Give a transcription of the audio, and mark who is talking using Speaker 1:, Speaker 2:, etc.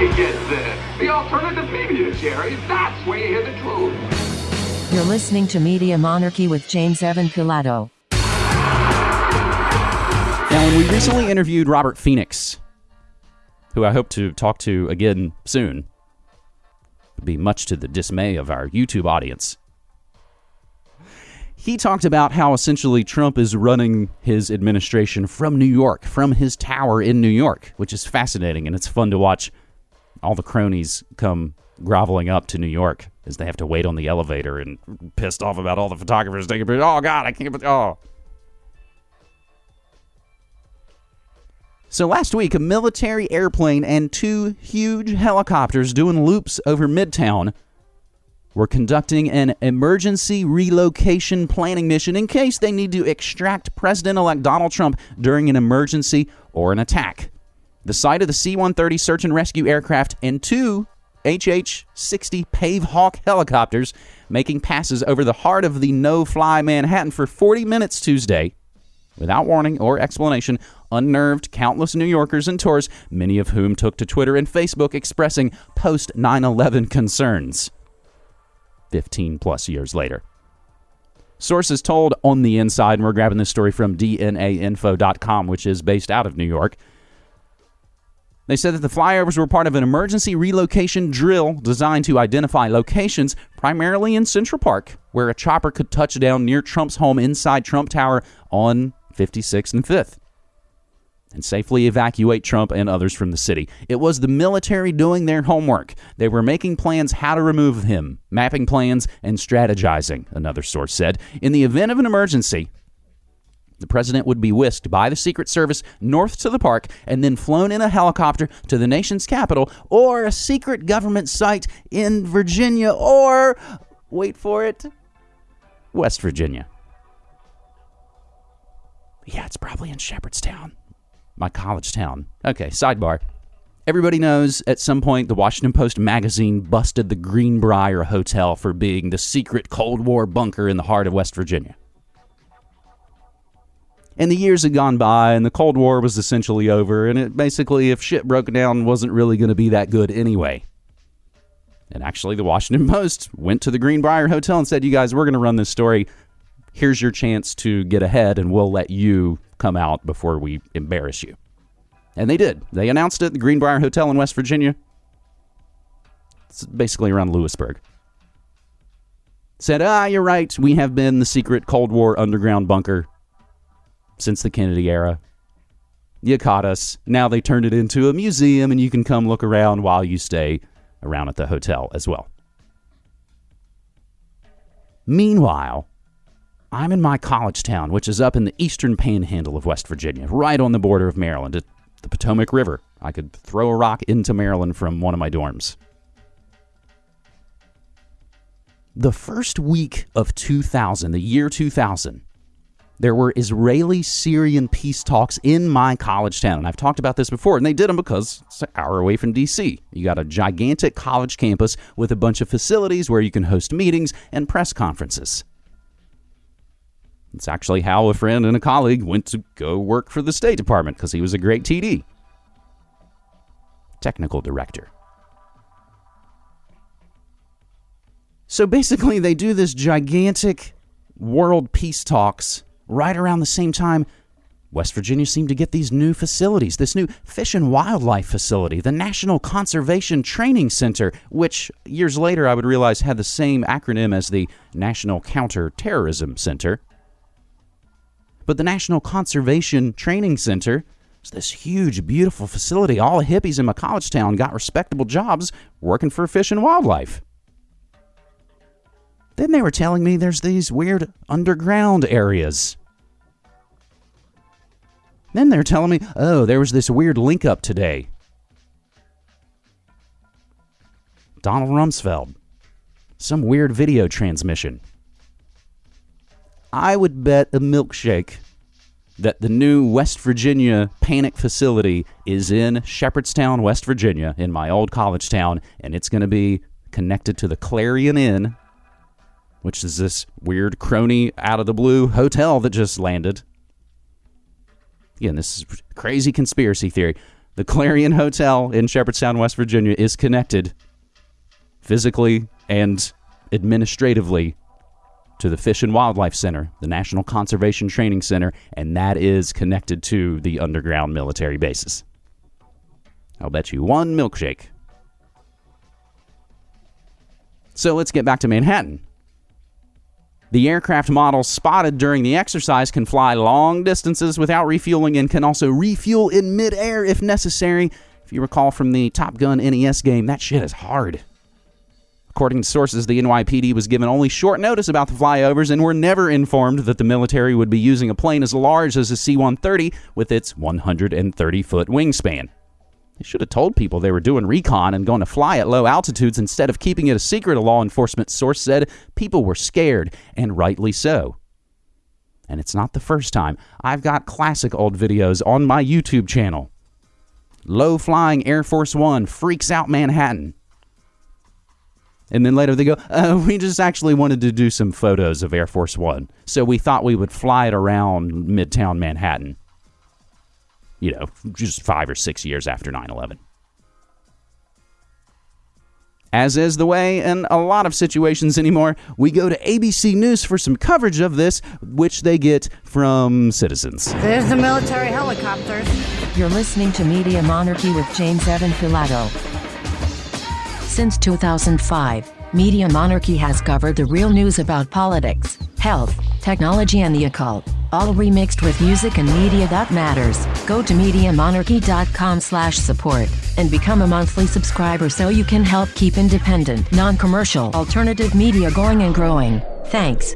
Speaker 1: you get there. The alternative media, Jerry. That's where you hear the truth.
Speaker 2: You're listening to Media Monarchy with James Evan Pilato.
Speaker 3: Now, when we recently interviewed Robert Phoenix, who I hope to talk to again soon, would be much to the dismay of our YouTube audience. He talked about how essentially Trump is running his administration from New York, from his tower in New York, which is fascinating and it's fun to watch all the cronies come groveling up to New York as they have to wait on the elevator and pissed off about all the photographers taking pictures. Oh God, I can't. Oh. So last week, a military airplane and two huge helicopters doing loops over Midtown were conducting an emergency relocation planning mission in case they need to extract President elect Donald Trump during an emergency or an attack. The site of the C 130 search and rescue aircraft and two HH 60 Pave Hawk helicopters making passes over the heart of the no fly Manhattan for 40 minutes Tuesday without warning or explanation, unnerved countless New Yorkers and tourists, many of whom took to Twitter and Facebook expressing post 9 11 concerns. 15 plus years later. Sources told On the Inside, and we're grabbing this story from DNAinfo.com, which is based out of New York. They said that the flyovers were part of an emergency relocation drill designed to identify locations, primarily in Central Park, where a chopper could touch down near Trump's home inside Trump Tower on 56th and 5th and safely evacuate Trump and others from the city. It was the military doing their homework. They were making plans how to remove him, mapping plans, and strategizing, another source said. In the event of an emergency, the president would be whisked by the Secret Service north to the park and then flown in a helicopter to the nation's capital or a secret government site in Virginia or, wait for it, West Virginia. Yeah, it's probably in Shepherdstown my college town. Okay, sidebar. Everybody knows at some point the Washington Post magazine busted the Greenbrier Hotel for being the secret Cold War bunker in the heart of West Virginia. And the years had gone by, and the Cold War was essentially over, and it basically, if shit broke down, wasn't really going to be that good anyway. And actually, the Washington Post went to the Greenbrier Hotel and said, You guys, we're going to run this story. Here's your chance to get ahead, and we'll let you come out before we embarrass you. And they did. They announced it at the Greenbrier Hotel in West Virginia. It's basically around Lewisburg. Said, ah, you're right. We have been the secret Cold War underground bunker since the Kennedy era. You caught us. Now they turned it into a museum, and you can come look around while you stay around at the hotel as well. Meanwhile, I'm in my college town, which is up in the eastern panhandle of West Virginia, right on the border of Maryland, at the Potomac River. I could throw a rock into Maryland from one of my dorms. The first week of 2000, the year 2000, there were Israeli Syrian peace talks in my college town. And I've talked about this before, and they did them because it's an hour away from D.C. You got a gigantic college campus with a bunch of facilities where you can host meetings and press conferences. It's actually how a friend and a colleague went to go work for the State Department because he was a great TD. Technical director. So basically, they do this gigantic world peace talks right around the same time West Virginia seemed to get these new facilities, this new fish and wildlife facility, the National Conservation Training Center, which years later I would realize had the same acronym as the National Counterterrorism Center. But the National Conservation Training Center is this huge, beautiful facility. All the hippies in my college town got respectable jobs working for fish and wildlife. Then they were telling me there's these weird underground areas. Then they're telling me, oh, there was this weird link up today. Donald Rumsfeld. Some weird video transmission. I would bet a milkshake that the new West Virginia panic facility is in Shepherdstown, West Virginia, in my old college town, and it's going to be connected to the Clarion Inn, which is this weird crony out of the blue hotel that just landed. Again, this is crazy conspiracy theory. The Clarion Hotel in Shepherdstown, West Virginia is connected physically and administratively to the Fish and Wildlife Center, the National Conservation Training Center, and that is connected to the underground military bases. I'll bet you one milkshake. So let's get back to Manhattan. The aircraft models spotted during the exercise can fly long distances without refueling and can also refuel in midair if necessary. If you recall from the Top Gun NES game, that shit is hard. According to sources, the NYPD was given only short notice about the flyovers and were never informed that the military would be using a plane as large as a C 130 with its 130 foot wingspan. They should have told people they were doing recon and going to fly at low altitudes instead of keeping it a secret, a law enforcement source said. People were scared, and rightly so. And it's not the first time. I've got classic old videos on my YouTube channel. Low flying Air Force One freaks out Manhattan. And then later they go, uh, we just actually wanted to do some photos of Air Force One. So we thought we would fly it around Midtown Manhattan you know, just five or six years after 9 11. As is the way in a lot of situations anymore, we go to ABC News for some coverage of this, which they get from citizens.
Speaker 4: There's the military helicopters.
Speaker 2: You're listening to Media Monarchy with James Evan Pilato. Since 2005, Media Monarchy has covered the real news about politics, health, technology, and the occult all remixed with music and media that matters. Go to MediaMonarchy.com slash support and become a monthly subscriber so you can help keep independent, non-commercial, alternative media going and growing. Thanks.